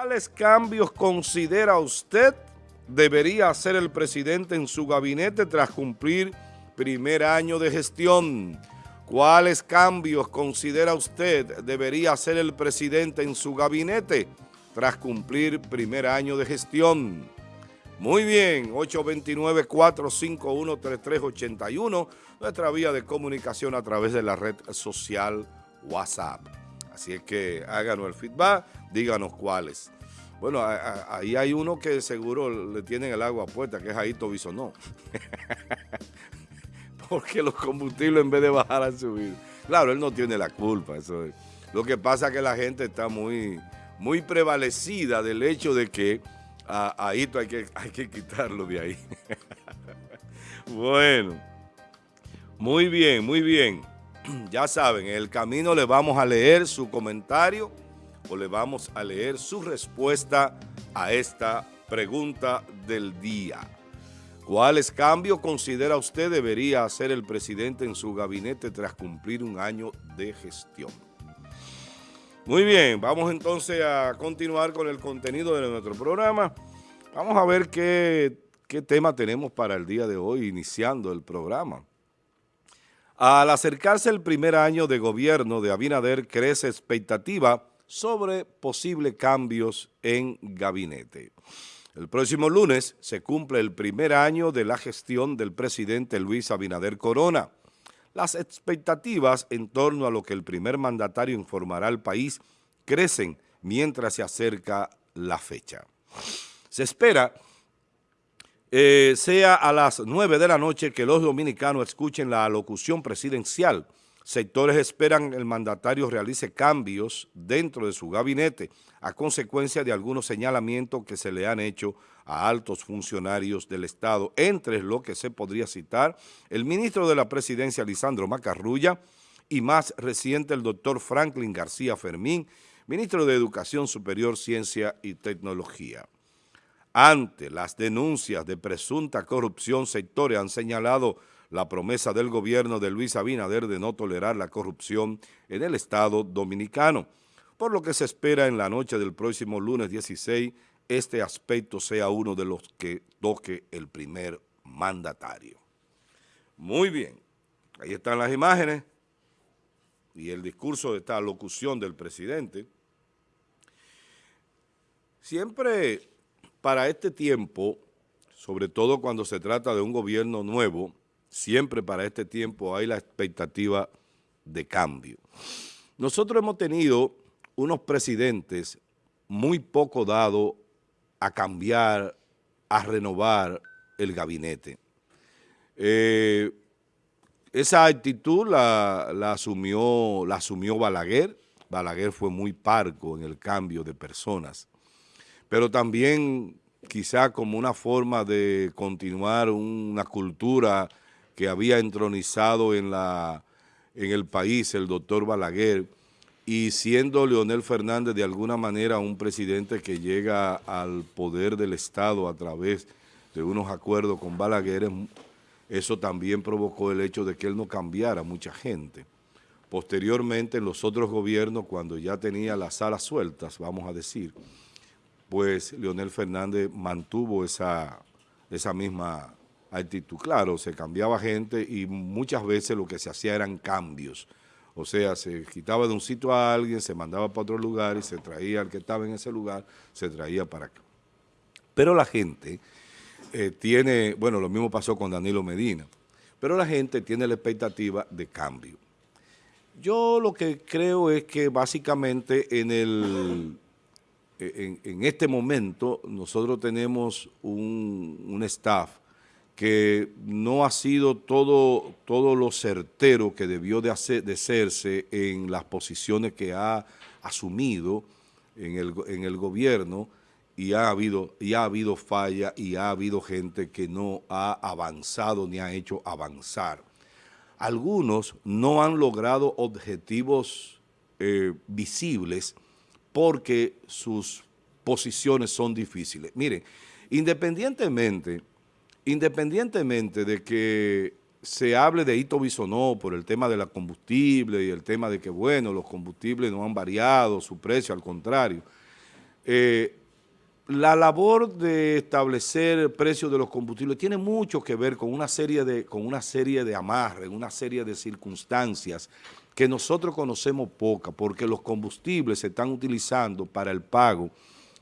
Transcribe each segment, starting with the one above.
¿Cuáles cambios considera usted debería hacer el presidente en su gabinete tras cumplir primer año de gestión? ¿Cuáles cambios considera usted debería hacer el presidente en su gabinete tras cumplir primer año de gestión? Muy bien, 829-451-3381, nuestra vía de comunicación a través de la red social WhatsApp. Así es que háganos el feedback, díganos cuáles. Bueno, ahí hay uno que seguro le tienen el agua puesta, que es Aito Bisonó. Porque los combustibles en vez de bajar han subido. Claro, él no tiene la culpa. Eso Lo que pasa es que la gente está muy, muy prevalecida del hecho de que a hay que, hay que quitarlo de ahí. bueno, muy bien, muy bien. Ya saben, en el camino le vamos a leer su comentario o le vamos a leer su respuesta a esta pregunta del día. ¿Cuáles cambios considera usted debería hacer el presidente en su gabinete tras cumplir un año de gestión? Muy bien, vamos entonces a continuar con el contenido de nuestro programa. Vamos a ver qué, qué tema tenemos para el día de hoy, iniciando el programa. Al acercarse el primer año de gobierno de Abinader, crece expectativa sobre posibles cambios en gabinete. El próximo lunes se cumple el primer año de la gestión del presidente Luis Abinader Corona. Las expectativas en torno a lo que el primer mandatario informará al país crecen mientras se acerca la fecha. Se espera eh, sea a las 9 de la noche que los dominicanos escuchen la alocución presidencial Sectores esperan el mandatario realice cambios dentro de su gabinete a consecuencia de algunos señalamientos que se le han hecho a altos funcionarios del Estado, entre lo que se podría citar el ministro de la Presidencia, Lisandro Macarrulla, y más reciente el doctor Franklin García Fermín, ministro de Educación Superior, Ciencia y Tecnología. Ante las denuncias de presunta corrupción, sectores han señalado la promesa del gobierno de Luis Abinader de no tolerar la corrupción en el Estado dominicano, por lo que se espera en la noche del próximo lunes 16 este aspecto sea uno de los que toque el primer mandatario. Muy bien, ahí están las imágenes y el discurso de esta locución del presidente. Siempre para este tiempo, sobre todo cuando se trata de un gobierno nuevo, siempre para este tiempo hay la expectativa de cambio. Nosotros hemos tenido unos presidentes muy poco dados a cambiar, a renovar el gabinete. Eh, esa actitud la, asumió, la asumió Balaguer. Balaguer fue muy parco en el cambio de personas. Pero también quizá como una forma de continuar una cultura que había entronizado en, la, en el país el doctor Balaguer, y siendo Leonel Fernández de alguna manera un presidente que llega al poder del Estado a través de unos acuerdos con Balaguer, eso también provocó el hecho de que él no cambiara mucha gente. Posteriormente, en los otros gobiernos, cuando ya tenía las alas sueltas, vamos a decir, pues Leonel Fernández mantuvo esa, esa misma actitud. Claro, se cambiaba gente y muchas veces lo que se hacía eran cambios. O sea, se quitaba de un sitio a alguien, se mandaba para otro lugar y se traía al que estaba en ese lugar, se traía para acá. Pero la gente eh, tiene, bueno, lo mismo pasó con Danilo Medina, pero la gente tiene la expectativa de cambio. Yo lo que creo es que básicamente en el... En, este momento nosotros tenemos un, un staff que no ha sido todo, todo lo certero que debió de, hacer, de hacerse en las posiciones que ha asumido en el, en el gobierno y ha, habido, y ha habido falla y ha habido gente que no ha avanzado ni ha hecho avanzar. Algunos no han logrado objetivos eh, visibles porque sus posiciones son difíciles. Miren, independientemente independientemente de que se hable de hito bisonó por el tema de la combustible y el tema de que, bueno, los combustibles no han variado su precio, al contrario, Eh, la labor de establecer el precio de los combustibles tiene mucho que ver con una serie de, con una serie de amarres, una serie de circunstancias que nosotros conocemos poca, porque los combustibles se están utilizando para el pago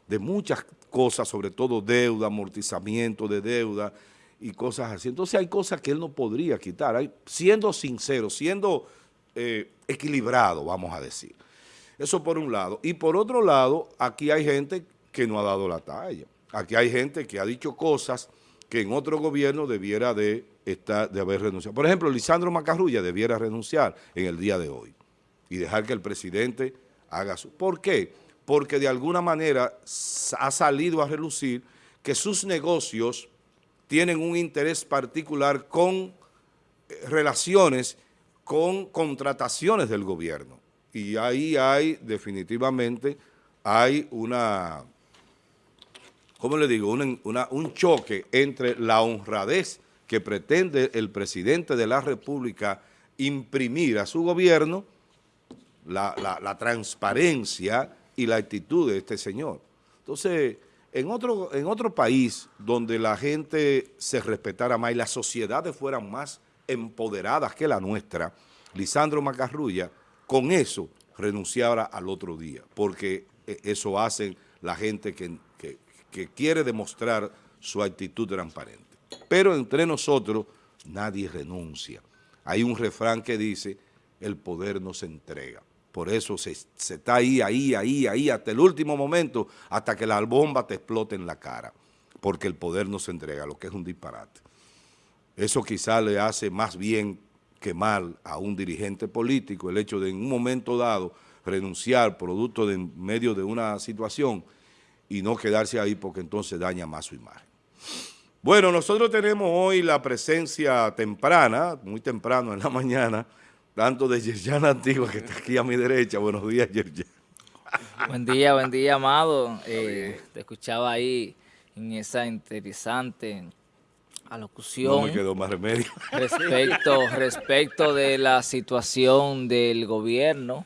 de muchas cosas, sobre todo deuda, amortizamiento de deuda y cosas así. Entonces hay cosas que él no podría quitar, hay, siendo sincero, siendo eh, equilibrado, vamos a decir. Eso por un lado. Y por otro lado, aquí hay gente que no ha dado la talla. Aquí hay gente que ha dicho cosas que en otro gobierno debiera de, estar, de haber renunciado. Por ejemplo, Lisandro Macarrulla debiera renunciar en el día de hoy y dejar que el presidente haga su... ¿Por qué? Porque de alguna manera ha salido a relucir que sus negocios tienen un interés particular con eh, relaciones con contrataciones del gobierno. Y ahí hay definitivamente, hay una ¿cómo le digo? un choque entre la honradez que pretende el presidente de la República imprimir a su gobierno, la, transparencia y la actitud de este señor. Entonces, en otro, país donde la gente se respetara más y las sociedades fueran más empoderadas que la nuestra, Lisandro Macarrulla, con eso renunciara al otro día, porque eh, eso hacen la gente que quiere demostrar su actitud transparente. Pero entre nosotros nadie renuncia. Hay un refrán que dice, el poder no se entrega. Por eso se, está ahí, ahí, ahí, ahí, hasta el último momento, hasta que la bomba te explote en la cara, porque el poder no se entrega, lo que es un disparate. Eso quizá le hace más bien que mal a un dirigente político, el hecho de en un momento dado renunciar producto de medio de una situación y no quedarse ahí porque entonces daña más su imagen. Bueno, nosotros tenemos hoy la presencia temprana, muy temprano en la mañana, tanto de Yerjana Antigua, que está aquí a mi derecha. Buenos días, Yerjana. Buen día, buen día, Amado. Eh, te escuchaba ahí en esa interesante alocución. No me quedó más remedio. Respecto, respecto de la situación del gobierno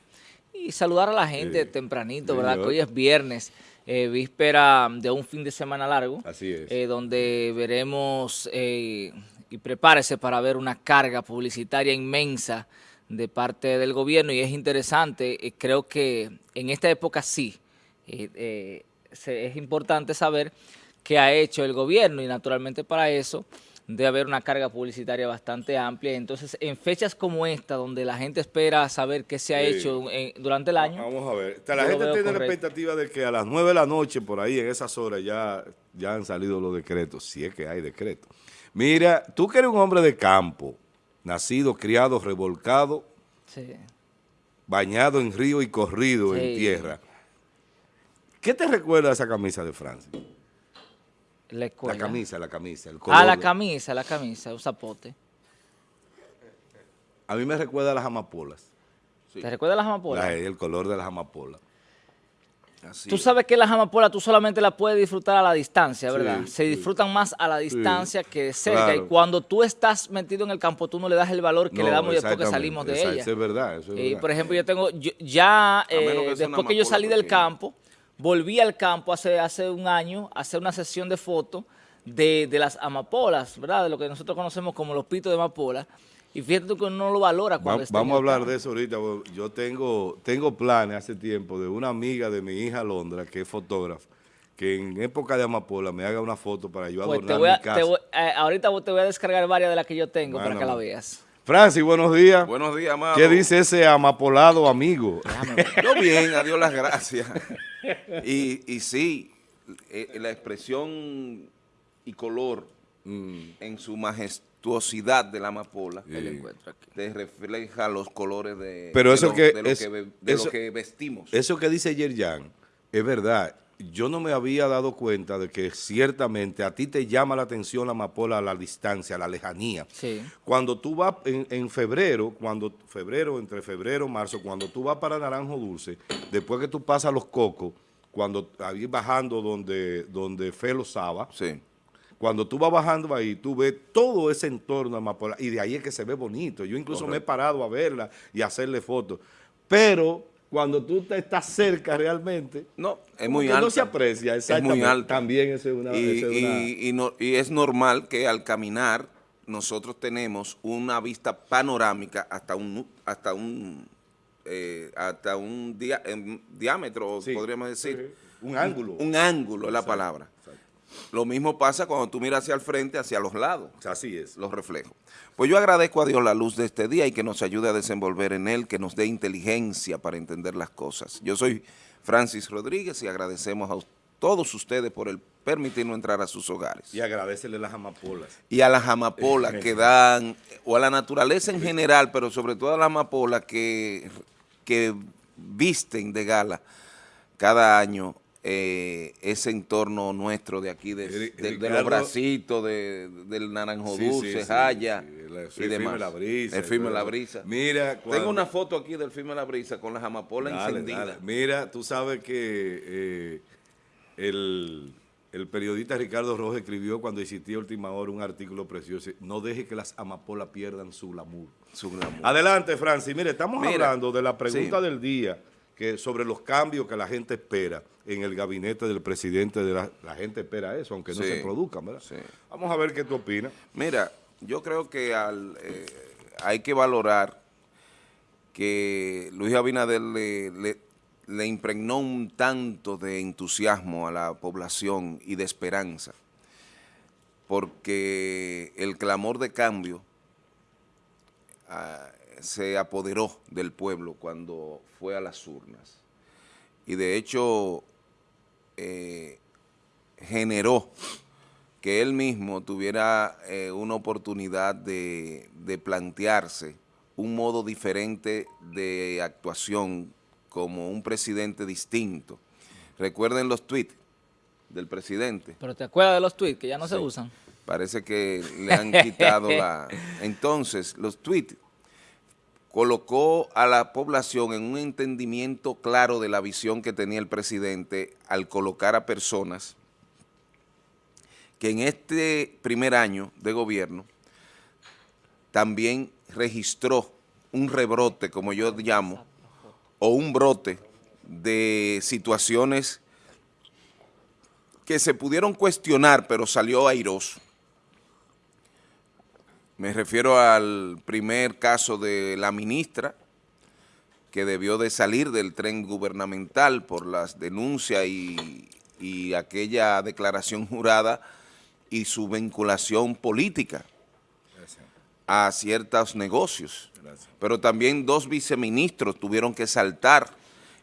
y saludar a la gente tempranito, ¿verdad? Que hoy es viernes. Eh, víspera de un fin de semana largo. Así es. Eh, donde veremos, eh, y prepárese para ver una carga publicitaria inmensa de parte del gobierno y es interesante, creo que en esta época sí, es importante saber qué ha hecho el gobierno y naturalmente para eso de haber una carga publicitaria bastante amplia. Entonces, en fechas como esta, donde la gente espera saber qué se ha hecho durante el año. Vamos a ver. la gente tiene la expectativa de que a las 9 de la noche, por ahí, en esas horas, ya, ya han salido los decretos, si es que hay decretos. Mira, tú que eres un hombre de campo, nacido, criado, revolcado, bañado en río y corrido en tierra. ¿Qué te recuerda esa camisa de Francia? La camisa, la camisa. El color ah, la camisa, la camisa, un zapote. A mí me recuerda a las amapolas. ¿Te recuerda a las amapolas? el color de las amapolas. tú sabes que las amapolas tú solamente las puedes disfrutar a la distancia, ¿verdad? Se disfrutan más a la distancia que de cerca. Y cuando tú estás metido en el campo, tú no le das el valor que le damos después que salimos de ella. Eso es verdad, eso es y, Por ejemplo, yo tengo, ya eh, después que yo salí del campo, volví al campo hace, hace un año a hacer una sesión de fotos de, las amapolas, ¿verdad? De lo que nosotros conocemos como los pitos de amapola. Y fíjate tú que uno no lo valora cuando está Vamos a hablar de eso ahorita. Yo tengo, tengo planes hace tiempo de una amiga de mi hija Londra, que es fotógrafa, que en época de amapola me haga una foto para yo pues adornar mi casa. Eh, ahorita te voy a descargar varias de las que yo tengo para que la veas. Francis, buenos días. Buenos días, amado. ¿Qué dice ese amapolado amigo? Yo bien, adiós las gracias. Y, y sí, eh, la expresión y color mm, en su majestuosidad de la amapola te refleja los colores de, Pero eso lo, que, lo que vestimos. Eso que dice Yerjan es verdad yo no me había dado cuenta de que ciertamente a ti te llama la atención la amapola a la distancia, a la lejanía. Sí. Cuando tú vas en, febrero, cuando febrero, entre febrero y marzo, cuando tú vas para Naranjo Dulce, después que tú pasas los cocos, cuando ahí bajando donde, donde Felo Saba, sí. cuando tú vas bajando ahí, tú ves todo ese entorno de amapola, y de ahí es que se ve bonito. Yo incluso me he parado a verla y a hacerle fotos. Pero cuando tú te estás cerca realmente, no, es muy alta. no se aprecia, exactamente. Es muy alta. También es una... y, es una- y- y no- y es normal que al caminar nosotros tenemos una vista panorámica hasta un hasta un eh, hasta un dia- em, diámetro, Sí, podríamos decir. sí, un ángulo. Un ángulo es la palabra. Lo mismo pasa cuando tú miras hacia el frente, hacia los lados, Así es. los reflejos. Pues yo agradezco a Dios la luz de este día y que nos ayude a desenvolver en él, que nos dé inteligencia para entender las cosas. Yo soy Francis Rodríguez y agradecemos a todos ustedes por el permitirnos entrar a sus hogares Y agradecele las amapolas. y a las amapolas que dan, o a la naturaleza en general, pero sobre todo a las amapolas que, que visten de gala cada año eh, ese entorno nuestro de aquí, de, los bracitos, de- del naranjo Sí, dulce, sí, sí, jaya y firme demás. la brisa. El firme y la brisa. Mira, Tengo una foto aquí del firme la brisa con las amapolas Dale, encendidas. dale. Mira, tú sabes que eh, el, el periodista Ricardo Rojas escribió cuando existía Última Hora un artículo precioso. No deje que las amapolas pierdan su glamour. Su glamour. Adelante, Francis. Mire, estamos Mira, hablando de la pregunta del día que sobre los cambios que la gente espera en el gabinete del presidente. de La, la gente espera eso, aunque no Sí. se produzcan, ¿verdad? Sí. Vamos a ver qué tú opinas. Mira, yo creo que al, eh, hay que valorar que Luis Abinader le, le- le impregnó un tanto de entusiasmo a la población y de esperanza, porque el clamor de cambio ah, se apoderó del pueblo cuando fue a las urnas. Y de hecho eh, generó que él mismo tuviera eh, una oportunidad de, de plantearse un modo diferente de actuación como un presidente distinto. Recuerden los tweets del presidente. Pero te acuerdas de los tweets que ya no se usan. Parece que le han quitado la... Entonces, los tweets colocó a la población en un entendimiento claro de la visión que tenía el presidente al colocar a personas que en este primer año de gobierno también registró un rebrote, como yo llamo, o un brote de situaciones que se pudieron cuestionar, pero salió airoso. Me refiero al primer caso de la ministra, que debió de salir del tren gubernamental por las denuncias y, y aquella declaración jurada y su vinculación política a ciertos negocios. Pero también dos viceministros tuvieron que saltar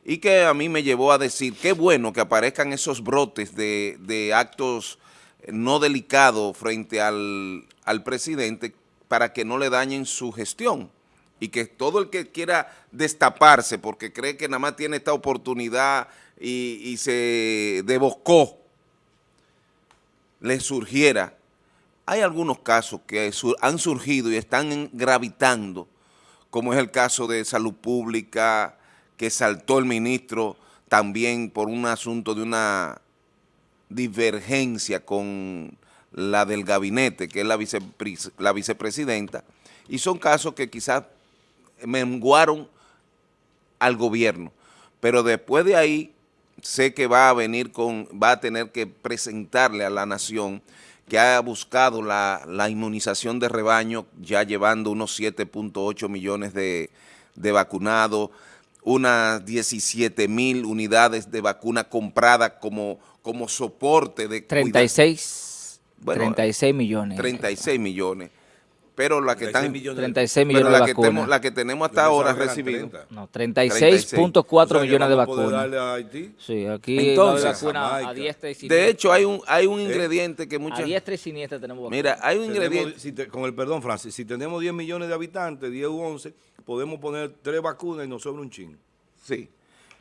y que a mí me llevó a decir, qué bueno que aparezcan esos brotes de, de actos no delicados frente al, al presidente para que no le dañen su gestión y que todo el que quiera destaparse porque cree que nada más tiene esta oportunidad y, se deboscó, le surgiera. Hay algunos casos que han surgido y están gravitando, como es el caso de Salud Pública, que saltó el ministro también por un asunto de una divergencia con la del gabinete, que es la, la vicepresidenta, y son casos que quizás menguaron al gobierno, pero después de ahí sé que va a venir con, va a tener que presentarle a la nación que ha buscado la, la inmunización de rebaño, ya llevando unos 7.8 millones de, de vacunados, unas 17 mil unidades de vacuna compradas como, como soporte de cuida- 36, Bueno, 36 millones. 36 millones. Pero la que 36 están, millones. 36 pero millones la de que, vacunas. tenemos, la que tenemos hasta ahora recibido. 30. No, 36.4 O sea, millones de a vacunas. darle a Haití. Sí, aquí Entonces, vacuna a diestra y siniestra. De hecho, hay un, hay Eh, un ingrediente que a muchas... diestra y siniestra tenemos vacuna. Mira, hay un Tenemos- ingrediente... si te- con el perdón, Francis, si tenemos 10 millones de habitantes, 10 u 11, podemos poner tres vacunas y nos sobra un chin. Sí.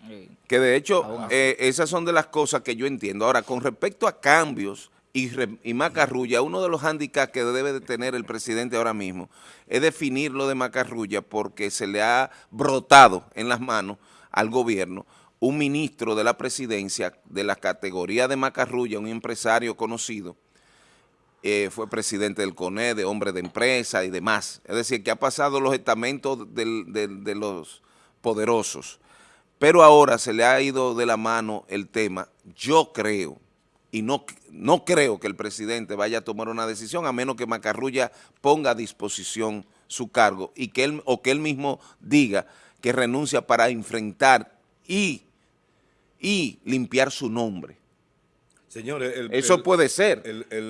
Sí. Que de hecho, eh, esas son de las cosas que yo entiendo. Ahora, con respecto a cambios y, Macarrulla, uno de los handicaps que debe de tener el presidente ahora mismo es definir lo de Macarrulla porque se le ha brotado en las manos al gobierno un ministro de la presidencia de la categoría de Macarrulla, un empresario conocido, eh, fue presidente del CONE, de hombre de empresa y demás. Es decir, que ha pasado los estamentos de los poderosos pero ahora se le ha ido de la mano el tema. Yo creo, y no, no creo que el presidente vaya a tomar una decisión a menos que Macarrulla ponga a disposición su cargo y que él, o que él mismo diga que renuncia para enfrentar y, y limpiar su nombre. Señores, eso puede ser,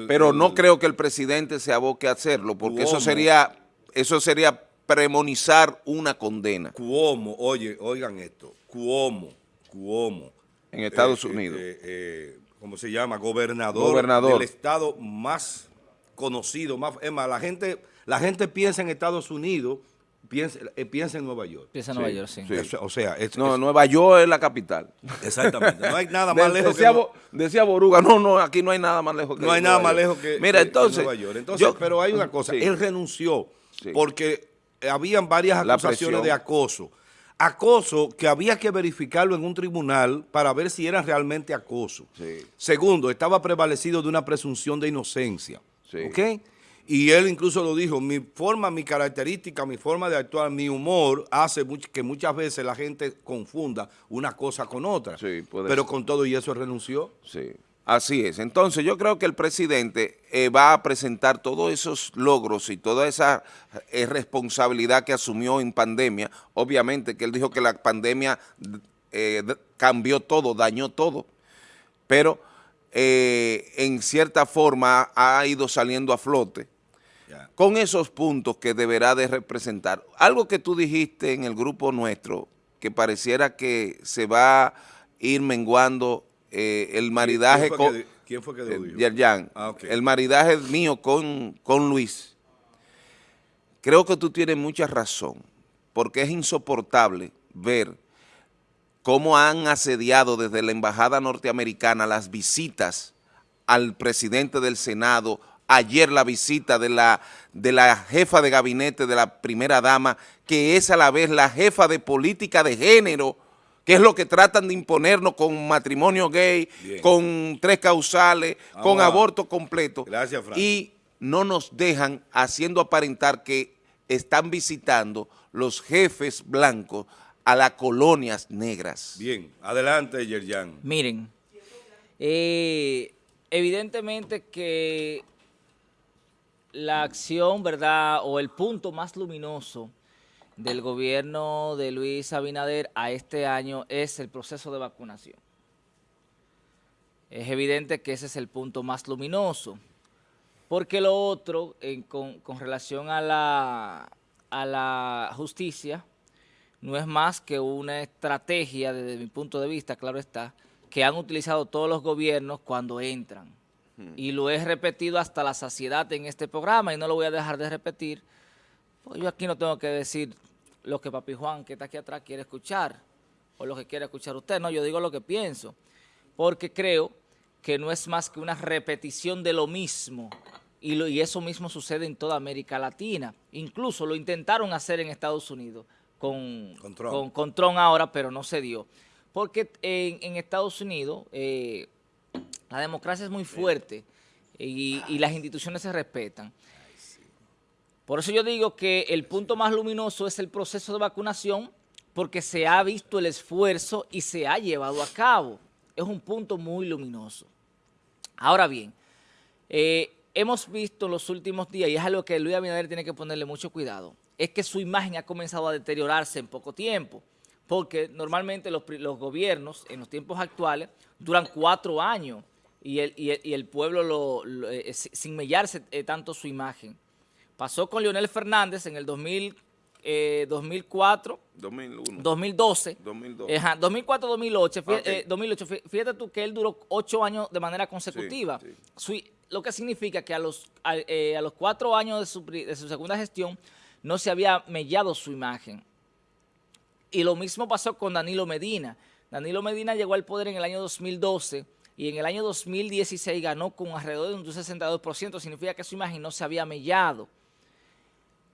pero no creo que el presidente se aboque a hacerlo, porque eso sería, eso sería premonizar una condena. Cuomo, oye, oigan esto, Cuomo, Cuomo. En Estados eh, eh, Unidos. Eh, ¿Cómo se llama? Gobernador, Gobernador, del estado más conocido, más, es más, la gente, la gente piensa en Estados Unidos Piensa, eh, piensa, en Nueva York. Piensa en Nueva York, sí. o sea, no, Nueva York es la capital. Exactamente. No hay nada más lejos decía, que... Decía Boruga, no, no, aquí no hay nada más lejos que No hay nada más lejos que, Mira, entonces, Nueva York. Entonces, pero hay una cosa, él renunció porque habían varias acusaciones de acoso. Acoso que había que verificarlo en un tribunal para ver si era realmente acoso. Segundo, estaba prevalecido de una presunción de inocencia. ¿Ok? Y él incluso lo dijo, mi forma, mi característica, mi forma de actuar, mi humor hace que muchas veces la gente confunda una cosa con otra. Sí, Pero con todo y eso renunció. Sí, así es. Entonces yo creo que el presidente eh, va a presentar todos esos logros y toda esa eh, responsabilidad que asumió en pandemia. Obviamente que él dijo que la pandemia eh, cambió todo, dañó todo, pero en cierta forma ha ido saliendo a flote con esos puntos que deberá de representar. Algo que tú dijiste en el grupo nuestro, que pareciera que se va a ir menguando eh, el maridaje con... ¿Quién fue que lo dijo? Ah, el maridaje mío con, con Luis. Creo que tú tienes mucha razón, porque es insoportable ver cómo han asediado desde la embajada norteamericana las visitas al presidente del Senado, ayer la visita de la, de la jefa de gabinete de la primera dama, que es a la vez la jefa de política de género, que es lo que tratan de imponernos con matrimonio gay, con tres causales, con aborto completo. Gracias, Frank. Y no nos dejan haciendo aparentar que están visitando los jefes blancos a las colonias negras. Bien, adelante, Yerjan. Miren, eh, evidentemente que la acción, ¿verdad? O el punto más luminoso del gobierno de Luis Abinader a este año es el proceso de vacunación. Es evidente que ese es el punto más luminoso, porque lo otro, con, relación a la, a la justicia, no es más que una estrategia, desde mi punto de vista, claro está, que han utilizado todos los gobiernos cuando entran y lo he repetido hasta la saciedad en este programa y no lo voy a dejar de repetir, pues yo aquí no tengo que decir lo que Papi Juan, que está aquí atrás, quiere escuchar o lo que quiere escuchar usted, no, yo digo lo que pienso, porque creo que no es más que una repetición de lo mismo y, lo, y eso mismo sucede en toda América Latina, incluso lo intentaron hacer en Estados Unidos con, con, Trump. ahora, pero no se dio, porque en, Estados Unidos... Eh, la democracia es muy fuerte y, las instituciones se respetan. Por eso yo digo que el punto más luminoso es el proceso de vacunación porque se ha visto el esfuerzo y se ha llevado a cabo. Es un punto muy luminoso. Ahora bien, eh, hemos visto en los últimos días, y es algo que Luis Abinader tiene que ponerle mucho cuidado, es que su imagen ha comenzado a deteriorarse en poco tiempo, porque normalmente los, gobiernos en los tiempos actuales duran cuatro años y el, pueblo lo, eh, sin mellarse eh, tanto su imagen. Pasó con Leonel Fernández en el 2000, 2004, 2001, 2012, 2004, 2008, fíjate, tú que él duró ocho años de manera consecutiva, lo que significa que a los, a, eh, los cuatro años de su, de su segunda gestión no se había mellado su imagen. Y lo mismo pasó con Danilo Medina. Danilo Medina llegó al poder en el año 2012 y en el año 2016 ganó con alrededor de un 62%, significa que su imagen no se había mellado.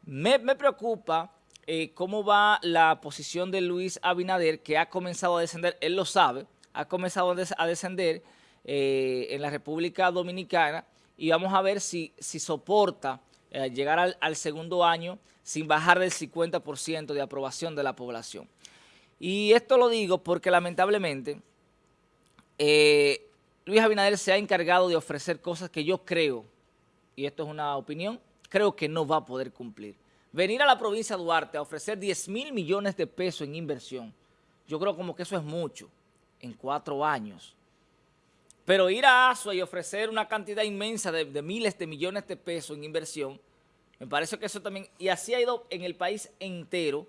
Me, preocupa eh, cómo va la posición de Luis Abinader, que ha comenzado a descender, él lo sabe, ha comenzado a descender eh, en la República Dominicana y vamos a ver si, soporta eh, llegar al, segundo año sin bajar del 50% de aprobación de la población. Y esto lo digo porque lamentablemente Luis Abinader se ha encargado de ofrecer cosas que yo creo, y esto es una opinión, creo que no va a poder cumplir. Venir a la provincia de Duarte a ofrecer 10 mil millones de pesos en inversión, yo creo como que eso es mucho en cuatro años. Pero ir a ASUA y ofrecer una cantidad inmensa de, de, miles de millones de pesos en inversión, me parece que eso también, y así ha ido en el país entero,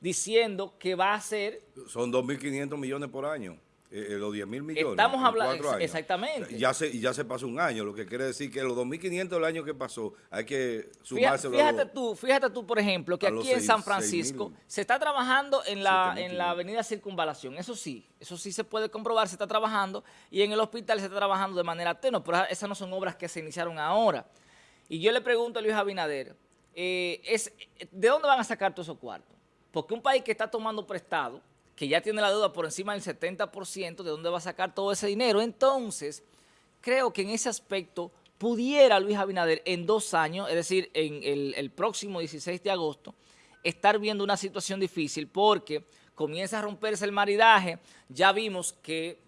diciendo que va a ser... Son 2.500 millones por año. Eh, eh, los 10 mil millones. Estamos hablando, exactamente. Ya se, ya se pasó un año, lo que quiere decir que los 2.500 del año que pasó hay que sumarse. Fíjate, tú, fíjate tú, por ejemplo, que aquí en San Francisco se está trabajando en la, en la avenida Circunvalación. Eso sí, eso sí se puede comprobar, se está trabajando y en el hospital se está trabajando de manera tenue, pero esas no son obras que se iniciaron ahora. Y yo le pregunto a Luis Abinader, eh, es, ¿de dónde van a sacar todos esos cuartos? Porque un país que está tomando prestado, que ya tiene la deuda por encima del 70%, ¿de dónde va a sacar todo ese dinero? Entonces, creo que en ese aspecto pudiera Luis Abinader en dos años, es decir, en el, próximo 16 de agosto, estar viendo una situación difícil porque comienza a romperse el maridaje, ya vimos que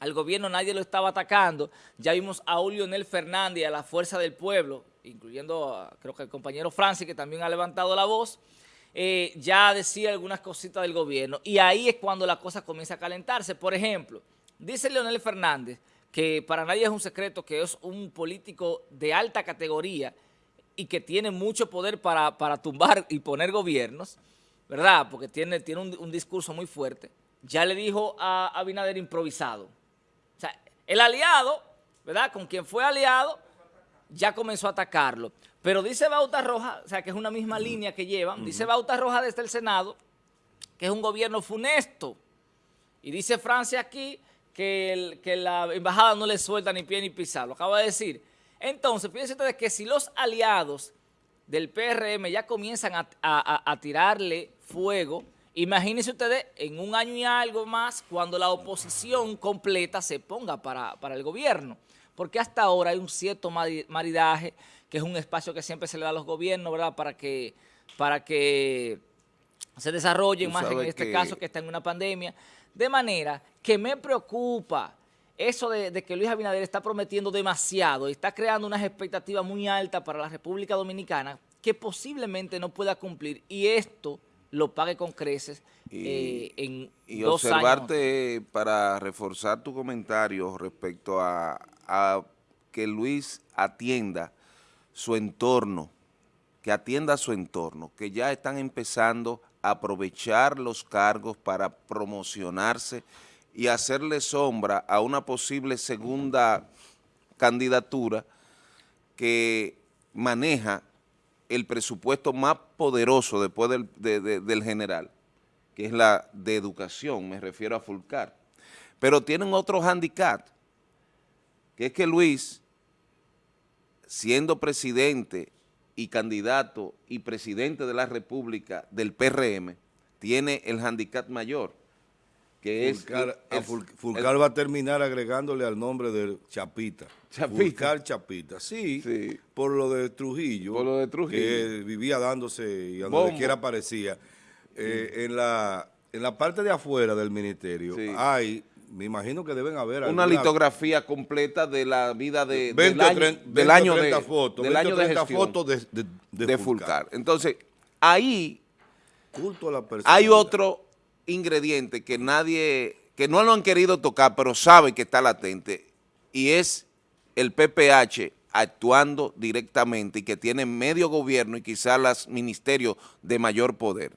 al gobierno nadie lo estaba atacando, ya vimos a Nel Fernández y a la Fuerza del Pueblo, incluyendo creo que el compañero Francis que también ha levantado la voz, eh, ya decía algunas cositas del gobierno y ahí es cuando la cosa comienza a calentarse. Por ejemplo, dice Leonel Fernández que para nadie es un secreto que es un político de alta categoría y que tiene mucho poder para, tumbar y poner gobiernos, ¿verdad? Porque tiene, tiene un, discurso muy fuerte. Ya le dijo a Abinader improvisado. O sea, el aliado, ¿verdad? Con quien fue aliado, ya comenzó a atacarlo. Pero dice Bauta Roja, o sea, que es una misma línea que llevan, dice Bauta Roja desde el Senado que es un gobierno funesto. Y dice Francia aquí que, que la embajada no le suelta ni pie ni pisar, lo acaba de decir. Entonces, fíjense ustedes que si los aliados del PRM ya comienzan a, tirarle fuego, imagínense ustedes en un año y algo más cuando la oposición completa se ponga para, para el gobierno. Porque hasta ahora hay un cierto maridaje que es un espacio que siempre se le da a los gobiernos, ¿verdad? Para que, para que se desarrollen más en este caso que está en una pandemia. De manera que me preocupa eso de, que Luis Abinader está prometiendo demasiado y está creando unas expectativas muy altas para la República Dominicana que posiblemente no pueda cumplir y esto lo pague con creces y, eh, en y observarte para reforzar tu comentario respecto a, a que Luis atienda su entorno, que atienda su entorno, que ya están empezando a aprovechar los cargos para promocionarse y hacerle sombra a una posible segunda candidatura que maneja el presupuesto más poderoso después del, del general, que es la de educación, me refiero a Fulcar. Pero tienen otro handicap, que es que Luis siendo presidente y candidato y presidente de la República del PRM, tiene el handicap mayor, que es... Fulcar va a terminar agregándole al nombre de Chapita. Chapita. Fulcar Chapita, sí, por lo de Trujillo. Por lo de Trujillo. Que vivía dándose y a donde quiera aparecía. Eh, en, la, en la parte de afuera del ministerio hay me imagino que deben haber una litografía completa de la vida de, del año, del año de fotos, del año de fotos de, de, Fulcar. Entonces, ahí hay otro ingrediente que nadie, que no lo han querido tocar, pero sabe que está latente, y es el PPH actuando directamente y que tiene medio gobierno y quizás los ministerios de mayor poder.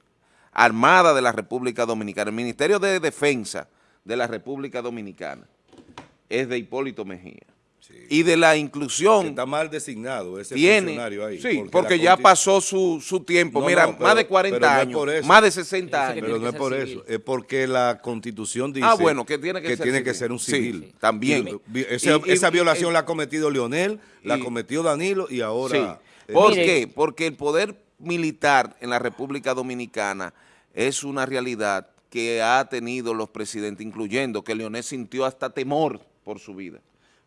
Armada de la República Dominicana, el Ministerio de Defensa, de la República Dominicana es de Hipólito Mejía. Y de la inclusión... está mal designado ese funcionario ahí. Sí, porque, ya pasó su, tiempo. Mira, más de 40 años, más de 60 años. Pero no es por eso, es porque la Constitución dice ah, bueno, que tiene que, ser, tiene que ser un civil. también. esa, violación la ha cometido Leonel, la cometió Danilo y ahora... ¿Por qué? Porque el poder militar en la República Dominicana es una realidad que ha tenido los presidentes, incluyendo que Leonel sintió hasta temor por su vida.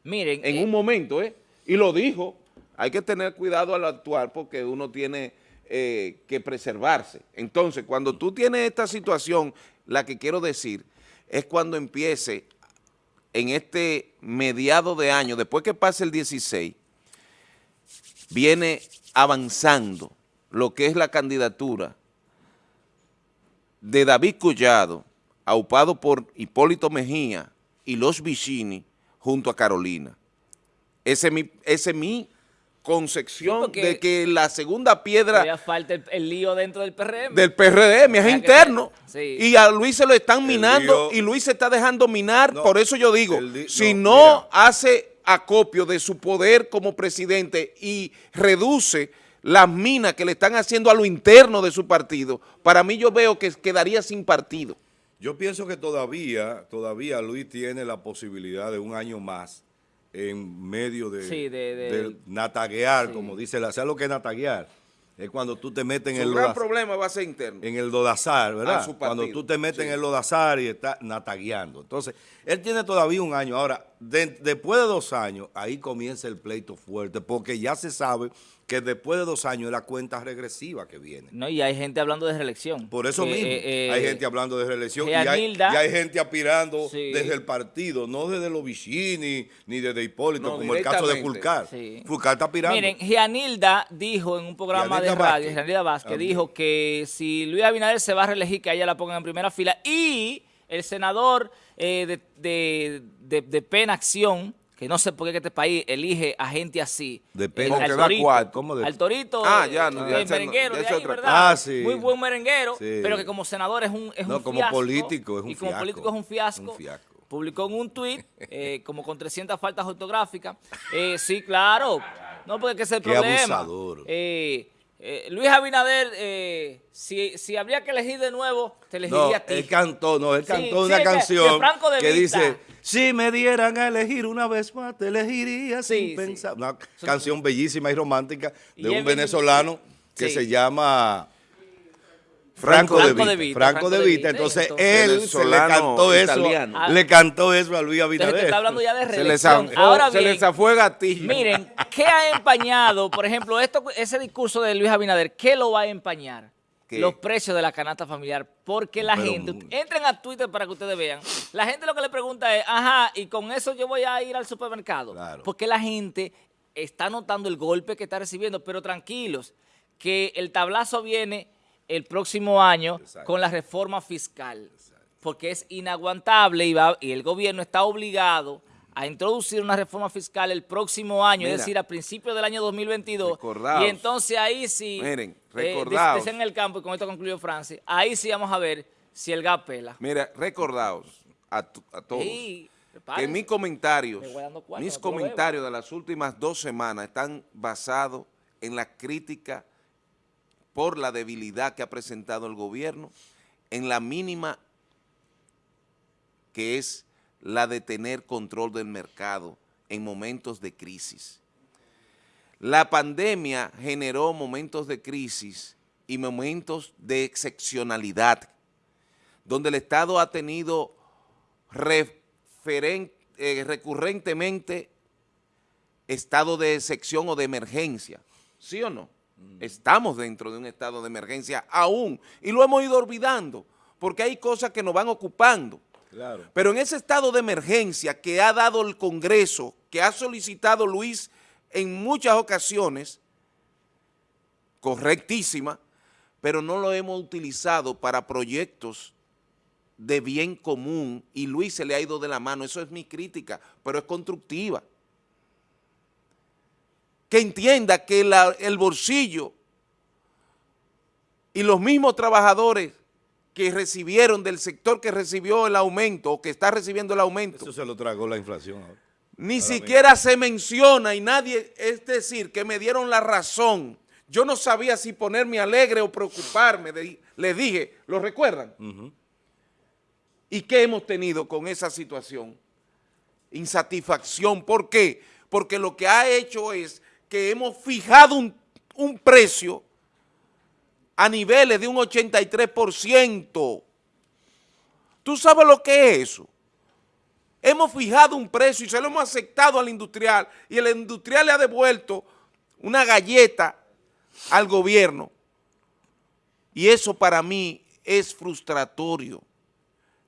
Miren. En eh, un momento, ¿eh? Y lo dijo, hay que tener cuidado al actuar porque uno tiene eh, que preservarse. Entonces, cuando tú tienes esta situación la que quiero decir es cuando empiece en este mediado de año, después que pase el 16, viene avanzando lo que es la candidatura de David Collado, aupado por Hipólito Mejía y los Vicini, junto a Carolina. Ese es mi, ese mi concepción de que la segunda piedra... Ya falta el, lío dentro del PRM. Del PRM, es interno. Y a Luis se lo están minando y Luis se está dejando minar. por eso yo digo, si no hace acopio de su poder como presidente y reduce las minas que le están haciendo a lo interno de su partido, para mí yo veo que quedaría sin partido. Yo pienso que todavía, todavía Luis tiene la posibilidad de un año más en medio de, nataguear, como dice la, ¿sabes lo que es nataguear? Es cuando tú te metes en el gran problema va a ser interno. En el lodazar, ¿verdad? Cuando tú te metes en el lodazar y estás natagueando. Entonces, él tiene todavía un año. Ahora, después de dos años, ahí comienza el pleito fuerte, porque ya se sabe que después de dos años es la cuenta regresiva que viene. No, y hay gente hablando de reelección. Por eso mismo, eh, hay gente hablando de reelección y hay, gente aspirando desde el partido, no desde los Vicini ni desde Hipólito, como el caso de Fulcar. Fulcar está aspirando. Miren, Gianilda dijo en un programa de radio, Gianilda Vázquez, dijo que si Luis Abinader se va a reelegir, que ella la pongan en primera fila y el senador eh, de, de, de Pena Acción, que no sé por qué este país elige a gente así. Depende. al, torito, ¿Cómo de... al Torito, ah, ya, no, el merenguero de ahí, ¿verdad? Ah, sí. Muy buen merenguero, sí. pero que como senador es un, es no, un como político es un Y como político es un fiasco. Un fiasco. Publicó en un tuit, eh, como con 300 faltas ortográficas. Eh, sí, claro. No, porque ese es el qué problema. Abusador. Eh, eh, Luis Abinader, eh, si, si, habría que elegir de nuevo, te elegiría no, a ti. él cantó, no, él cantó una canción que, dice, si me dieran a elegir una vez más, te elegiría sin pensar. Una canción bellísima y romántica de un venezolano que se llama... Franco, de, Vita. Franco, de Vita. Entonces, él se le cantó eso, le cantó eso a Luis Abinader. Entonces, está hablando ya de reelección. Se les Ahora se les zafó gatillo. Miren, ¿qué ha empañado? Por ejemplo, esto, ese discurso de Luis Abinader, ¿qué lo va a empañar? Los precios de la canasta familiar. Porque la gente, entren a Twitter para que ustedes vean, la gente lo que le pregunta es, ajá, y con eso yo voy a ir al supermercado. Porque la gente está notando el golpe que está recibiendo, pero tranquilos, que el tablazo viene el próximo año con la reforma fiscal, porque es inaguantable y, va, y el gobierno está obligado a introducir una reforma fiscal el próximo año, es decir, a principios del año 2022. Y entonces ahí sí, miren, eh, recordaos. en el campo, y con esto concluyó Francis, ahí sí vamos a ver si el gas pela. Mira, recordaos a, todos que mis comentarios, mis comentarios de las últimas dos semanas están basados en la crítica por la debilidad que ha presentado el gobierno en la mínima que es la de tener control del mercado en momentos de crisis. La pandemia generó momentos de crisis y momentos de excepcionalidad, donde el Estado ha tenido eh, recurrentemente estado de excepción o de emergencia, ¿sí o no? Estamos dentro de un estado de emergencia aún y lo hemos ido olvidando porque hay cosas que nos van ocupando. Pero en ese estado de emergencia que ha dado el Congreso, que ha solicitado Luis en muchas ocasiones, correctísima, pero no lo hemos utilizado para proyectos de bien común y Luis se le ha ido de la mano. Eso es mi crítica, pero es constructiva que entienda que el bolsillo y los mismos trabajadores que recibieron del sector que recibió el aumento o que está recibiendo el aumento. Eso se lo tragó la inflación. Ni siquiera se menciona y nadie, es decir, que me dieron la razón. Yo no sabía si ponerme alegre o preocuparme. le dije, ¿lo recuerdan? ¿Y qué hemos tenido con esa situación? Insatisfacción. ¿Por qué? Porque lo que ha hecho es que hemos fijado un, precio a niveles de un 83%. ¿Tú sabes lo que es eso? Hemos fijado un precio y se lo hemos aceptado al industrial y el industrial le ha devuelto una galleta al gobierno. Y eso para mí es frustratorio.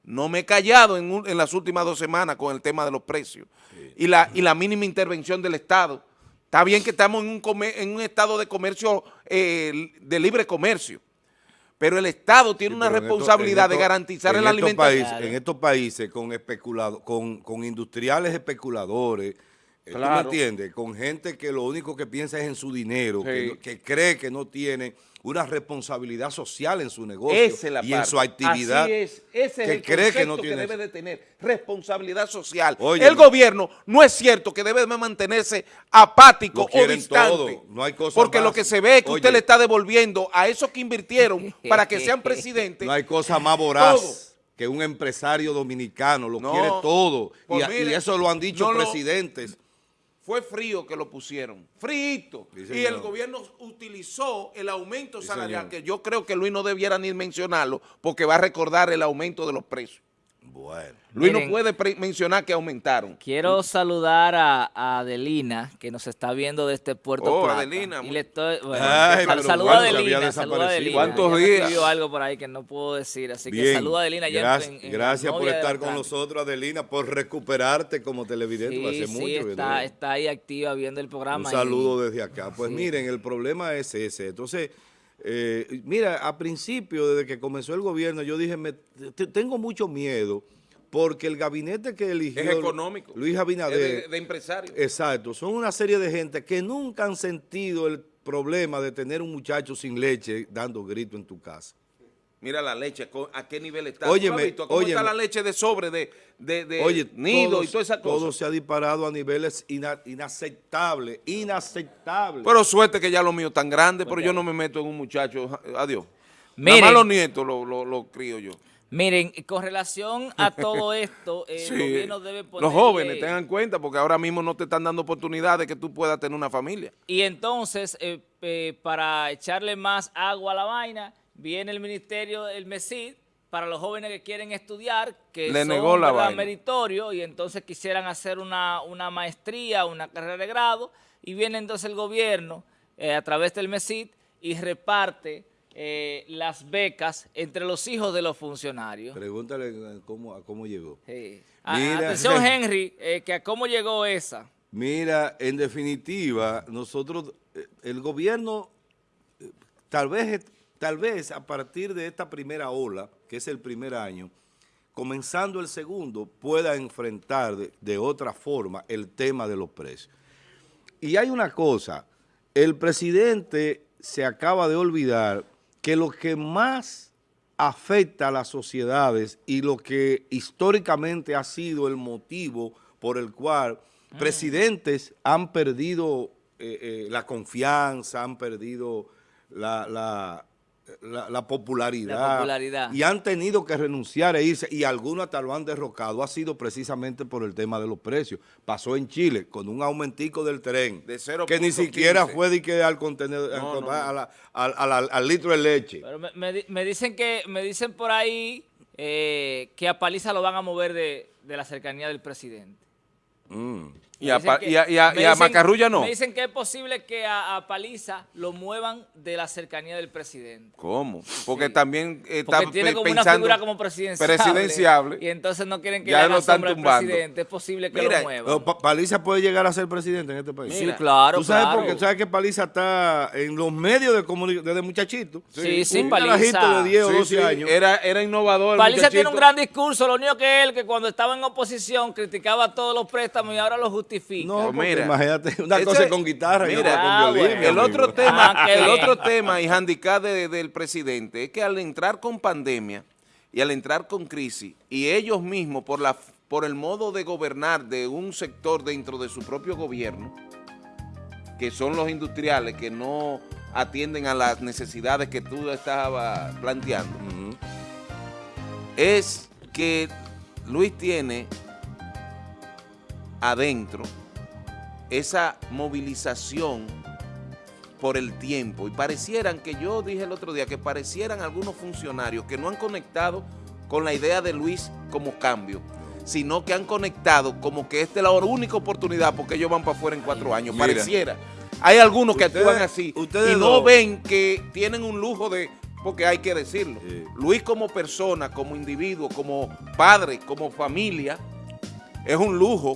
no me he callado en, en las últimas dos semanas con el tema de los precios y, la, y la mínima intervención del Estado. Está bien que estamos en un, en un estado de comercio, eh, de libre comercio, pero el Estado tiene una responsabilidad de garantizar el alimento. en estos países con, especulado, con, con industriales especuladores, eh, ¿tú me entiendes? Con gente que lo único que piensa es en su dinero, que, cree que no tiene una responsabilidad social en su negocio y en su actividad. Así es, ese es el cree que, no tiene que debe de tener, responsabilidad social. el gobierno no es cierto que debe de mantenerse apático o distante. No hay cosa porque lo que se ve es que usted le está devolviendo a esos que invirtieron para que sean presidentes. No hay cosa más voraz. que un empresario dominicano lo quiere todo. y, pues eso lo han dicho presidentes fue frío que lo pusieron, frito. y el gobierno utilizó el aumento salarial, que yo creo que Luis no debiera ni mencionarlo, porque va a recordar el aumento de los precios. Bueno. Luis no puede mencionar que aumentaron. Quiero saludar a, Adelina, que nos está viendo desde Puerto oh, Plata. Adelina. Y le estoy, bueno, saluda a Adelina, saluda a Adelina. ¿Cuántos días? algo por ahí que no puedo decir, así que saluda a Adelina. Gracias, gracias por estar con nosotros, Adelina, por recuperarte como televidente sí, hace sí, mucho. Está, está ahí activa viendo el programa. Un saludo desde acá. Pues miren, el problema es ese. Entonces... Eh, mira, a principio, desde que comenzó el gobierno, yo dije, me, tengo mucho miedo porque el gabinete que eligió es económico, Luis Abinader, de, de empresarios. Exacto, son una serie de gente que nunca han sentido el problema de tener un muchacho sin leche dando grito en tu casa. Mira la leche, ¿a qué nivel está? Óyeme, ¿Cómo está la leche de sobre, de, de, nido y toda esa cosa? Todo se ha disparado a niveles inaceptables, inaceptables. Pero suerte que ya lo mío tan grande, pero yo no me meto en un muchacho, adiós. Miren, Nada más los nietos lo, lo, lo crío yo. Miren, con relación a todo esto, el gobierno debe poner... Los jóvenes, tengan cuenta, porque ahora mismo no te están dando oportunidad de que tú puedas tener una familia. Y entonces, eh, eh, para echarle más agua a la vaina, viene el ministerio, el MESID, para los jóvenes que quieren estudiar, que Le negó la meritorio, y entonces quisieran hacer una, una, maestría, una carrera de grado, y viene entonces el gobierno, eh, a través del MESID, y reparte eh, las becas entre los hijos de los funcionarios. Pregúntale cómo, a cómo llegó. atención, Henry, eh, que a cómo llegó esa. Mira, en definitiva, nosotros, el gobierno, tal vez, tal vez a partir de esta primera ola, que es el primer año, comenzando el segundo, pueda enfrentar de otra forma el tema de los precios. Y hay una cosa, el presidente se acaba de olvidar que lo que más afecta a las sociedades y lo que históricamente ha sido el motivo por el cual mm. presidentes han perdido eh, eh, la confianza, han perdido la, la, popularidad, y han tenido que renunciar e irse y algunos hasta lo han derrocado, ha sido precisamente por el tema de los precios. Pasó en Chile con un aumentico del tren de que ni siquiera fue de que al contenedor, al, litro de leche. Pero me, dicen que me dicen por ahí eh, que a Paliza lo van a mover de, la cercanía del presidente. Mm. Y a, Macarrulla no. Me dicen que es posible que a, Paliza lo muevan de la cercanía del presidente. ¿Cómo? Porque también está Porque tiene como una figura como presidenciable. Presidenciable. Y entonces no quieren que ya le haga sombra al presidente. Es posible que lo muevan. Paliza puede llegar a ser presidente en este país. Sí, claro, ¿Tú sabes claro. porque sabes que Paliza está en los medios de comunicación desde muchachito? Sí, sí, un Paliza. de 10 o 12 años. Era, era innovador. Paliza tiene un gran discurso. Lo único que él, que cuando estaba en oposición, criticaba todos los préstamos y ahora los justifica. No, mira, imagínate, una cosa con guitarra y otra con ah, violín. El otro tema, ah, el otro tema y handicap del presidente es que al entrar con pandemia y al entrar con crisis y ellos mismos por la por el modo de gobernar de un sector dentro de su propio gobierno, que son los industriales que no atienden a las necesidades que tú estabas planteando, es que Luis tiene adentro esa movilización por el tiempo y parecieran que yo dije el otro día que parecieran algunos funcionarios que no han conectado con la idea de Luis como cambio, sino que han conectado como que esta es la única oportunidad porque ellos van para afuera en cuatro años, pareciera. Hay algunos que actúan así y no ven que tienen un lujo de porque hay que decirlo. Sí. Luis como persona, como individuo, como padre, como familia, es un lujo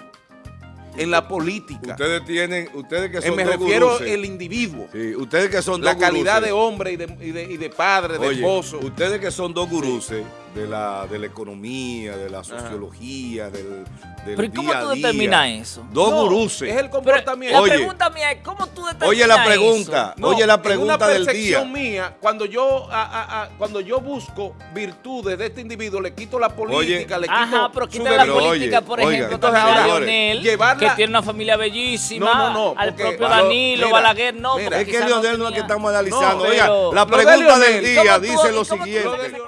en la política. Ustedes tienen, ustedes que Eh, son me dos refiero guruses. el individuo. Sí, ustedes que son La dos calidad guruses. de hombre y de, y de- y de padre, de esposo. ustedes que son dos guruses de la, de la economía, de la sociología, del, del Pero ¿y cómo día tú día. determinas eso? Dos No, guruses. Es el comportamiento. la Oye. pregunta mía es, ¿cómo tú determinas Oye la pregunta, No, oye la pregunta una del día. percepción mía, cuando yo, a- a- a- cuando yo busco virtudes de este individuo, le quito la política, le quito Ajá, pero quita la Pero, política, oye, por ejemplo, entonces, también a señores, Leonel, llevarla- que tiene una familia bellísima, No, no, no, al porque- propio Danilo, mira, Balaguer, no, mira, Es que Leonel no es que tenía- estamos analizando. No, Oiga, la pregunta del día ¿cómo tú- dice lo siguiente.